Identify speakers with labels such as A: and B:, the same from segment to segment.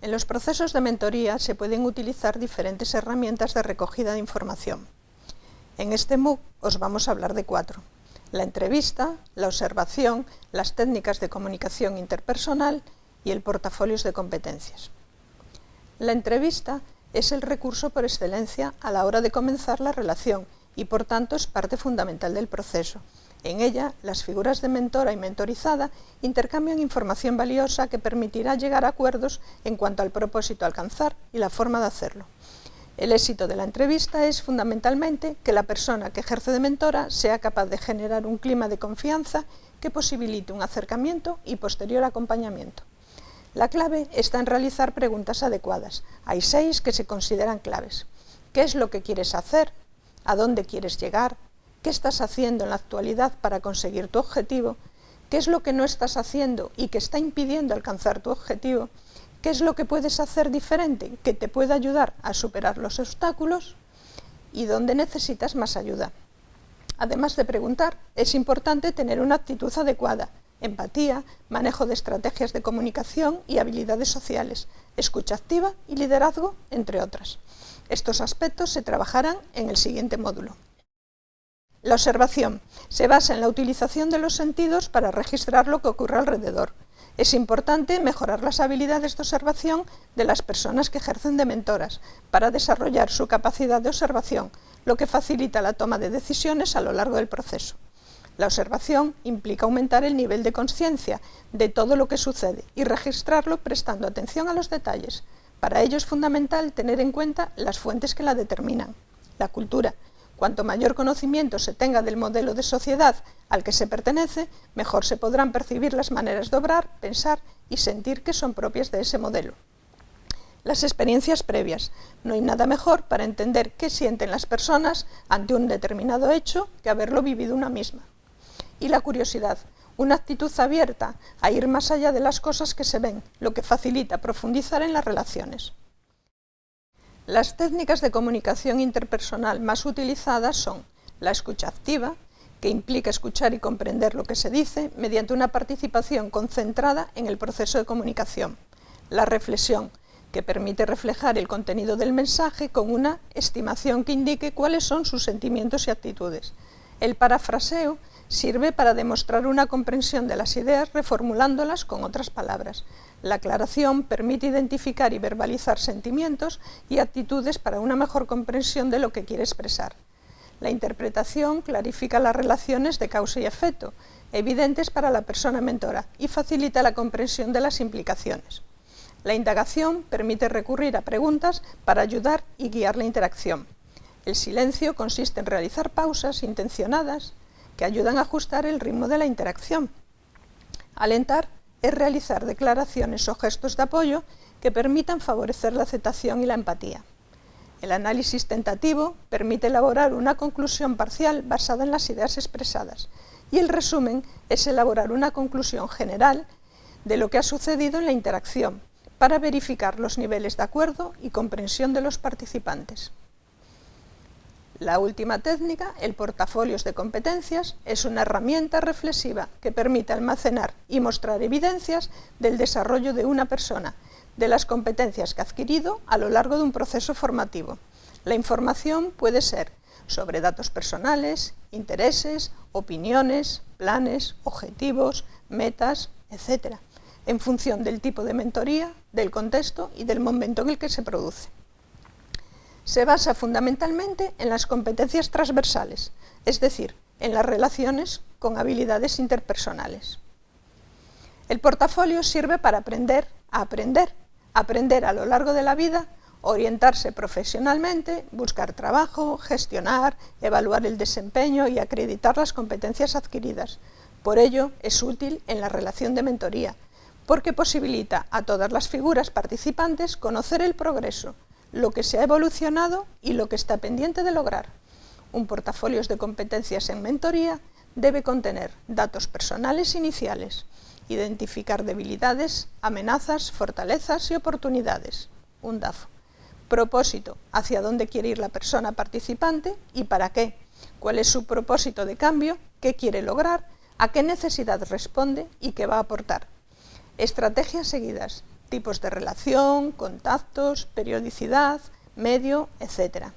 A: En los procesos de mentoría se pueden utilizar diferentes herramientas de recogida de información. En este MOOC os vamos a hablar de cuatro. La entrevista, la observación, las técnicas de comunicación interpersonal y el portafolios de competencias. La entrevista es el recurso por excelencia a la hora de comenzar la relación y por tanto es parte fundamental del proceso. En ella, las figuras de mentora y mentorizada intercambian información valiosa que permitirá llegar a acuerdos en cuanto al propósito a alcanzar y la forma de hacerlo. El éxito de la entrevista es fundamentalmente que la persona que ejerce de mentora sea capaz de generar un clima de confianza que posibilite un acercamiento y posterior acompañamiento. La clave está en realizar preguntas adecuadas. Hay seis que se consideran claves. ¿Qué es lo que quieres hacer? ¿A dónde quieres llegar? qué estás haciendo en la actualidad para conseguir tu objetivo, qué es lo que no estás haciendo y que está impidiendo alcanzar tu objetivo, qué es lo que puedes hacer diferente que te pueda ayudar a superar los obstáculos y dónde necesitas más ayuda. Además de preguntar, es importante tener una actitud adecuada, empatía, manejo de estrategias de comunicación y habilidades sociales, escucha activa y liderazgo, entre otras. Estos aspectos se trabajarán en el siguiente módulo. La observación se basa en la utilización de los sentidos para registrar lo que ocurre alrededor. Es importante mejorar las habilidades de observación de las personas que ejercen de mentoras para desarrollar su capacidad de observación, lo que facilita la toma de decisiones a lo largo del proceso. La observación implica aumentar el nivel de conciencia de todo lo que sucede y registrarlo prestando atención a los detalles. Para ello es fundamental tener en cuenta las fuentes que la determinan. La cultura, Cuanto mayor conocimiento se tenga del modelo de sociedad al que se pertenece, mejor se podrán percibir las maneras de obrar, pensar y sentir que son propias de ese modelo. Las experiencias previas. No hay nada mejor para entender qué sienten las personas ante un determinado hecho que haberlo vivido una misma. Y la curiosidad, una actitud abierta a ir más allá de las cosas que se ven, lo que facilita profundizar en las relaciones. Las técnicas de comunicación interpersonal más utilizadas son la escucha activa, que implica escuchar y comprender lo que se dice mediante una participación concentrada en el proceso de comunicación. La reflexión, que permite reflejar el contenido del mensaje con una estimación que indique cuáles son sus sentimientos y actitudes. El parafraseo sirve para demostrar una comprensión de las ideas reformulándolas con otras palabras. La aclaración permite identificar y verbalizar sentimientos y actitudes para una mejor comprensión de lo que quiere expresar. La interpretación clarifica las relaciones de causa y efecto, evidentes para la persona mentora, y facilita la comprensión de las implicaciones. La indagación permite recurrir a preguntas para ayudar y guiar la interacción. El silencio consiste en realizar pausas intencionadas que ayudan a ajustar el ritmo de la interacción. Alentar es realizar declaraciones o gestos de apoyo que permitan favorecer la aceptación y la empatía. El análisis tentativo permite elaborar una conclusión parcial basada en las ideas expresadas y el resumen es elaborar una conclusión general de lo que ha sucedido en la interacción para verificar los niveles de acuerdo y comprensión de los participantes. La última técnica, el portafolios de competencias, es una herramienta reflexiva que permite almacenar y mostrar evidencias del desarrollo de una persona, de las competencias que ha adquirido a lo largo de un proceso formativo. La información puede ser sobre datos personales, intereses, opiniones, planes, objetivos, metas, etc., en función del tipo de mentoría, del contexto y del momento en el que se produce se basa fundamentalmente en las competencias transversales, es decir, en las relaciones con habilidades interpersonales. El portafolio sirve para aprender a aprender, aprender a lo largo de la vida, orientarse profesionalmente, buscar trabajo, gestionar, evaluar el desempeño y acreditar las competencias adquiridas. Por ello, es útil en la relación de mentoría, porque posibilita a todas las figuras participantes conocer el progreso, lo que se ha evolucionado y lo que está pendiente de lograr. Un portafolio de competencias en mentoría debe contener datos personales iniciales, identificar debilidades, amenazas, fortalezas y oportunidades, un DAFO. Propósito, hacia dónde quiere ir la persona participante y para qué, cuál es su propósito de cambio, qué quiere lograr, a qué necesidad responde y qué va a aportar. Estrategias seguidas, tipos de relación, contactos, periodicidad, medio, etc.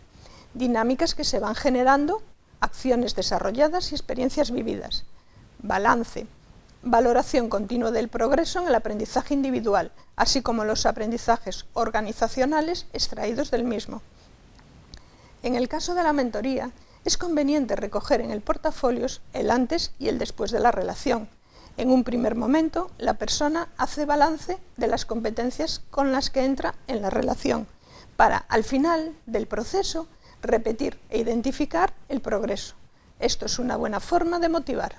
A: Dinámicas que se van generando, acciones desarrolladas y experiencias vividas. Balance, valoración continua del progreso en el aprendizaje individual, así como los aprendizajes organizacionales extraídos del mismo. En el caso de la mentoría, es conveniente recoger en el portafolio el antes y el después de la relación. En un primer momento, la persona hace balance de las competencias con las que entra en la relación, para, al final del proceso, repetir e identificar el progreso. Esto es una buena forma de motivar.